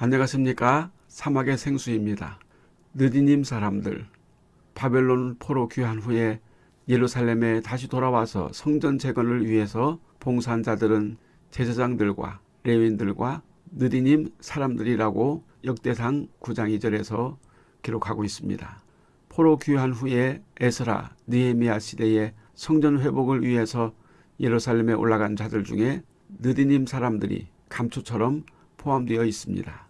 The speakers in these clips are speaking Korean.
안녕하십니까 사막의 생수입니다. 느디님 사람들 바벨론 포로 귀환 후에 예루살렘에 다시 돌아와서 성전 재건을 위해서 봉사한 자들은 제사장들과 레윈들과 느디님 사람들이라고 역대상 9장 2절에서 기록하고 있습니다. 포로 귀환 후에 에스라, 느헤미야 시대에 성전 회복을 위해서 예루살렘에 올라간 자들 중에 느디님 사람들이 감초처럼 포함되어 있습니다.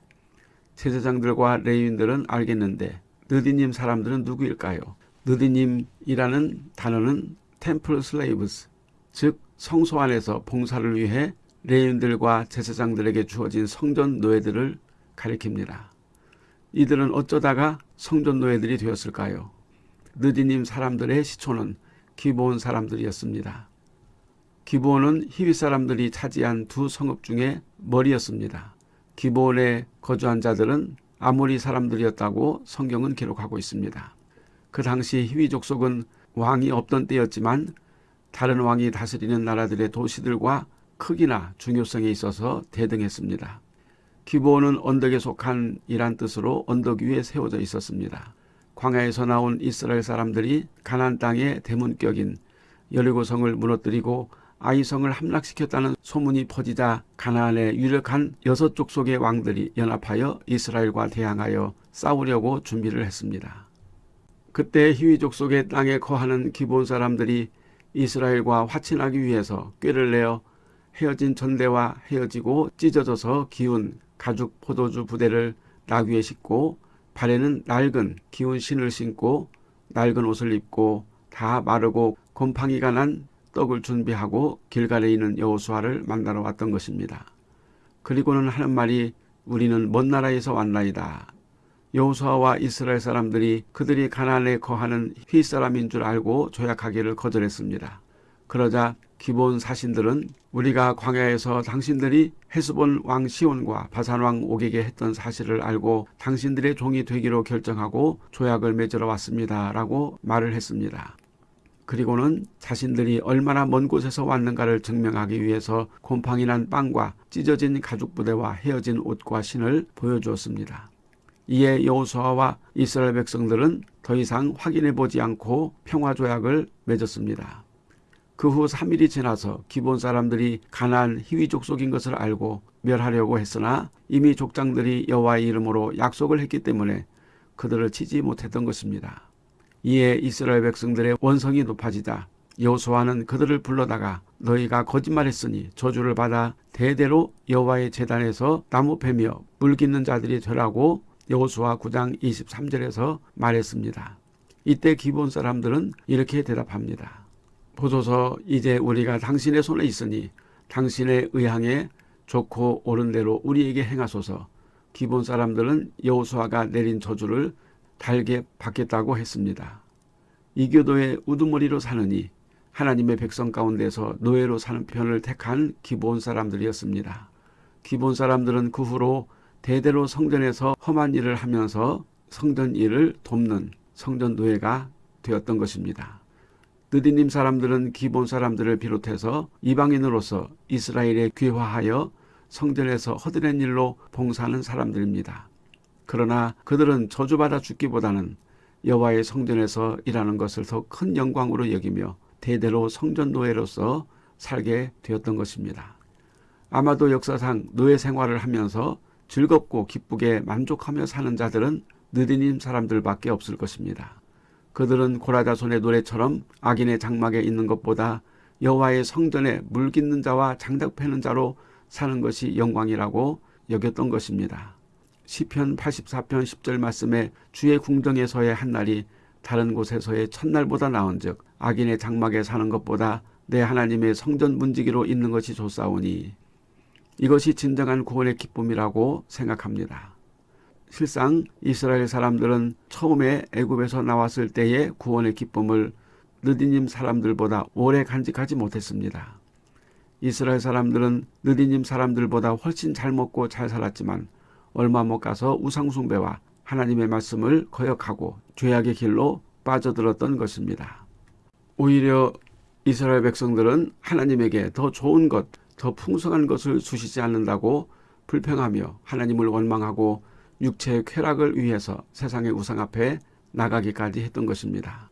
제사장들과 레위인들은 알겠는데 느디님 사람들은 누구일까요? 느디님이라는 단어는 temple slaves 즉 성소 안에서 봉사를 위해 레위인들과 제사장들에게 주어진 성전 노예들을 가리킵니다. 이들은 어쩌다가 성전 노예들이 되었을까요? 느디님 사람들의 시초는 기브온 사람들이었습니다. 기브온은 히위 사람들이 차지한 두 성읍 중에 머리였습니다. 기브온에 거주한 자들은 아모리 사람들이었다고 성경은 기록하고 있습니다. 그 당시 히위 족속은 왕이 없던 때였지만 다른 왕이 다스리는 나라들의 도시들과 크기나 중요성에 있어서 대등했습니다. 기브온은 언덕에 속한 이란 뜻으로 언덕 위에 세워져 있었습니다. 광야에서 나온 이스라엘 사람들이 가나안 땅의 대문격인 여리고성을 무너뜨리고 아이성을 함락시켰다는 소문이 퍼지자 가나안의 유력한 여섯 족속의 왕들이 연합하여 이스라엘과 대항하여 싸우려고 준비를 했습니다. 그때 히위 족속의 땅에 거하는 기본 사람들이 이스라엘과 화친하기 위해서 꾀를 내어 헤어진 전대와 헤어지고 찢어져서 기운 가죽 포도주 부대를 나귀에 싣고 발에는 낡은 기운 신을 신고 낡은 옷을 입고 다 마르고 곰팡이가 난 떡을 준비하고 길갈에 있는 여호수아를 만나러 왔던 것입니다. 그리고는 하는 말이 우리는 먼 나라에서 왔나이다. 여호수아와 이스라엘 사람들이 그들이 가나안에 거하는 휘 사람인 줄 알고 조약하기를 거절했습니다. 그러자 기본 사신들은 우리가 광야에서 당신들이 헤스본 왕 시온과 바산 왕 옥에게 했던 사실을 알고 당신들의 종이 되기로 결정하고 조약을 맺으러 왔습니다. 라고 말을 했습니다. 그리고는 자신들이 얼마나 먼 곳에서 왔는가를 증명하기 위해서 곰팡이 난 빵과 찢어진 가죽 부대와 헤어진 옷과 신을 보여주었습니다. 이에 여호수아와 이스라엘 백성들은 더 이상 확인해 보지 않고 평화조약을 맺었습니다. 그 후 3일이 지나서 기본 사람들이 가나안 희위 족속인 것을 알고 멸하려고 했으나 이미 족장들이 여호와의 이름으로 약속을 했기 때문에 그들을 치지 못했던 것입니다. 이에 이스라엘 백성들의 원성이 높아지자 여호수아는 그들을 불러다가 너희가 거짓말했으니 저주를 받아 대대로 여호와의 재단에서 나무 패며 물 깃는 자들이 되라고 여호수아 9장 23절에서 말했습니다. 이때 기본 사람들은 이렇게 대답합니다. 보소서 이제 우리가 당신의 손에 있으니 당신의 의향에 좋고 옳은 대로 우리에게 행하소서. 기본 사람들은 여호수아가 내린 저주를 달게 받겠다고 했습니다. 이교도의 우두머리로 사느니 하나님의 백성 가운데서 노예로 사는 편을 택한 기본 사람들이었습니다. 기본 사람들은 그 후로 대대로 성전에서 험한 일을 하면서 성전 일을 돕는 성전 노예가 되었던 것입니다. 느디님 사람들은 기본 사람들을 비롯해서 이방인으로서 이스라엘에 귀화하여 성전에서 허드렛 일로 봉사하는 사람들입니다. 그러나 그들은 저주받아 죽기보다는 여호와의 성전에서 일하는 것을 더 큰 영광으로 여기며 대대로 성전 노예로서 살게 되었던 것입니다. 아마도 역사상 노예 생활을 하면서 즐겁고 기쁘게 만족하며 사는 자들은 느디님 사람들밖에 없을 것입니다. 그들은 고라자손의 노래처럼 악인의 장막에 있는 것보다 여호와의 성전에 물 깃는 자와 장작 패는 자로 사는 것이 영광이라고 여겼던 것입니다. 시편 84편 10절 말씀에 주의 궁정에서의 한 날이 다른 곳에서의 첫날보다 나은즉 악인의 장막에 사는 것보다 내 하나님의 성전 문지기로 있는 것이 좋사오니 이것이 진정한 구원의 기쁨이라고 생각합니다. 실상 이스라엘 사람들은 처음에 애굽에서 나왔을 때의 구원의 기쁨을 느디님 사람들보다 오래 간직하지 못했습니다. 이스라엘 사람들은 느디님 사람들보다 훨씬 잘 먹고 잘 살았지만 얼마 못 가서 우상숭배와 하나님의 말씀을 거역하고 죄악의 길로 빠져들었던 것입니다. 오히려 이스라엘 백성들은 하나님에게 더 좋은 것, 더 풍성한 것을 주시지 않는다고 불평하며 하나님을 원망하고 육체의 쾌락을 위해서 세상의 우상 앞에 나가기까지 했던 것입니다.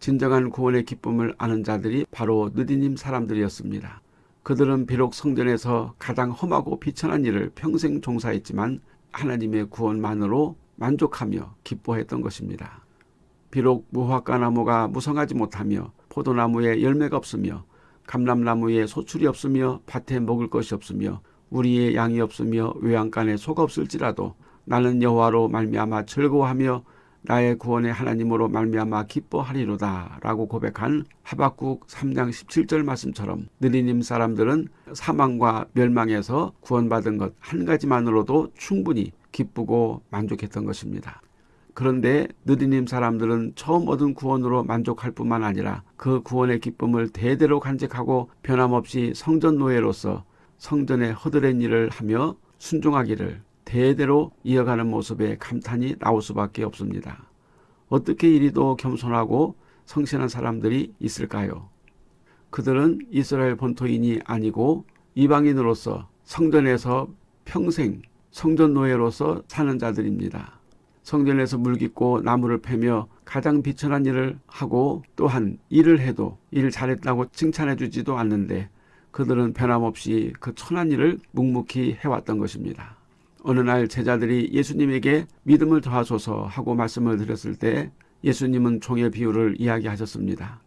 진정한 구원의 기쁨을 아는 자들이 바로 느디님 사람들이었습니다. 그들은 비록 성전에서 가장 험하고 비천한 일을 평생 종사했지만 하나님의 구원만으로 만족하며 기뻐했던 것입니다. 비록 무화과 나무가 무성하지 못하며 포도나무에 열매가 없으며 감람나무에 소출이 없으며 밭에 먹을 것이 없으며 우리의 양이 없으며 외양간에 소가 없을지라도 나는 여호와로 말미암아 즐거워하며 나의 구원의 하나님으로 말미암아 기뻐하리로다 라고 고백한 하박국 3장 17절 말씀처럼 느리님 사람들은 사망과 멸망에서 구원받은 것 한 가지만으로도 충분히 기쁘고 만족했던 것입니다. 그런데 느디님 사람들은 처음 얻은 구원으로 만족할 뿐만 아니라 그 구원의 기쁨을 대대로 간직하고 변함없이 성전 노예로서 성전의 허드렛 일을 하며 순종하기를 대대로 이어가는 모습에 감탄이 나올 수밖에 없습니다. 어떻게 이리도 겸손하고 성실한 사람들이 있을까요? 그들은 이스라엘 본토인이 아니고 이방인으로서 성전에서 평생 성전 노예로서 사는 자들입니다. 성전에서 물깃고 나무를 패며 가장 비천한 일을 하고 또한 일을 해도 일 잘했다고 칭찬해 주지도 않는데 그들은 변함없이 그 천한 일을 묵묵히 해왔던 것입니다. 어느 날 제자들이 예수님에게 믿음을 더하소서 하고 말씀을 드렸을 때 예수님은 종의 비유를 이야기하셨습니다.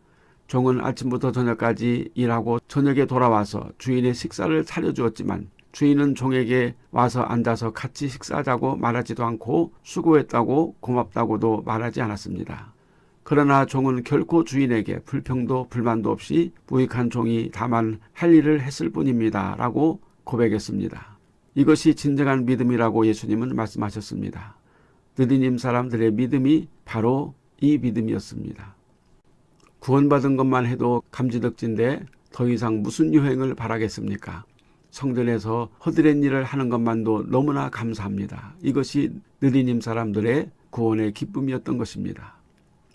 종은 아침부터 저녁까지 일하고 저녁에 돌아와서 주인의 식사를 차려주었지만 주인은 종에게 와서 앉아서 같이 식사하자고 말하지도 않고 수고했다고 고맙다고도 말하지 않았습니다. 그러나 종은 결코 주인에게 불평도 불만도 없이 무익한 종이 다만 할 일을 했을 뿐입니다. 라고 고백했습니다. 이것이 진정한 믿음이라고 예수님은 말씀하셨습니다. 느디님 사람들의 믿음이 바로 이 믿음이었습니다. 구원받은 것만 해도 감지덕진데 더 이상 무슨 유행을 바라겠습니까? 성전에서 허드렛 일을 하는 것만도 너무나 감사합니다. 이것이 느디님 사람들의 구원의 기쁨이었던 것입니다.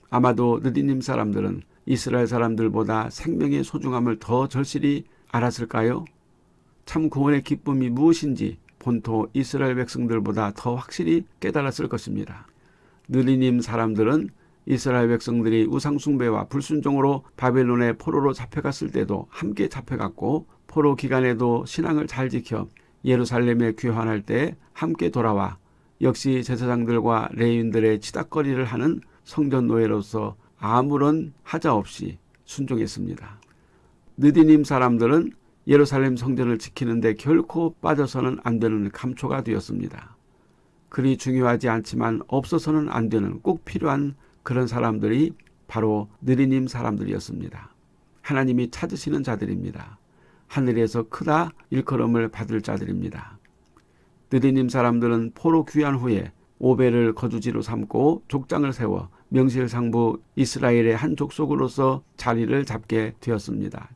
아마도 느디님 사람들은 이스라엘 사람들보다 생명의 소중함을 더 절실히 알았을까요? 참 구원의 기쁨이 무엇인지 본토 이스라엘 백성들보다 더 확실히 깨달았을 것입니다. 느리님 사람들은 이스라엘 백성들이 우상숭배와 불순종으로 바벨론의 포로로 잡혀갔을 때도 함께 잡혀갔고 포로 기간에도 신앙을 잘 지켜 예루살렘에 귀환할 때 함께 돌아와 역시 제사장들과 레인들의 치닥거리를 하는 성전 노예로서 아무런 하자 없이 순종했습니다. 느디님 사람들은 예루살렘 성전을 지키는데 결코 빠져서는 안 되는 감초가 되었습니다. 그리 중요하지 않지만 없어서는 안 되는 꼭 필요한 그런 사람들이 바로 느리님 사람들이었습니다. 하나님이 찾으시는 자들입니다. 하늘에서 크다 일컬음을 받을 자들입니다. 느리님 사람들은 포로 귀환 후에 오베를 거주지로 삼고 족장을 세워 명실상부 이스라엘의 한 족속으로서 자리를 잡게 되었습니다.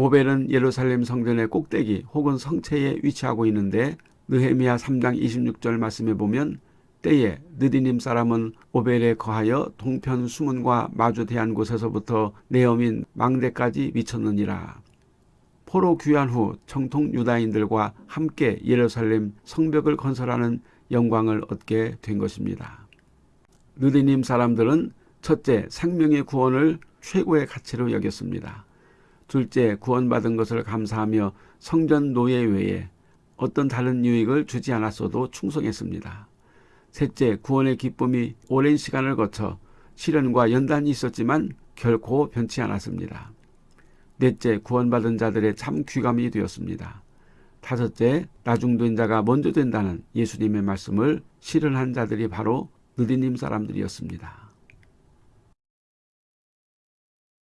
오벨은 예루살렘 성전의 꼭대기 혹은 성체에 위치하고 있는데 느헤미야 3장 26절 말씀에 보면 때에 느디님 사람은 오벨에 거하여 동편 수문과 마주 대한 곳에서부터 내어민 망대까지 미쳤느니라. 포로 귀환 후 정통 유다인들과 함께 예루살렘 성벽을 건설하는 영광을 얻게 된 것입니다. 느디님 사람들은 첫째 생명의 구원을 최고의 가치로 여겼습니다. 둘째 구원받은 것을 감사하며 성전 노예 외에 어떤 다른 유익을 주지 않았어도 충성했습니다. 셋째 구원의 기쁨이 오랜 시간을 거쳐 시련과 연단이 있었지만 결코 변치 않았습니다. 넷째 구원받은 자들의 참 귀감이 되었습니다. 다섯째 나중된 자가 먼저 된다는 예수님의 말씀을 실현한 자들이 바로 느디님 사람들이었습니다.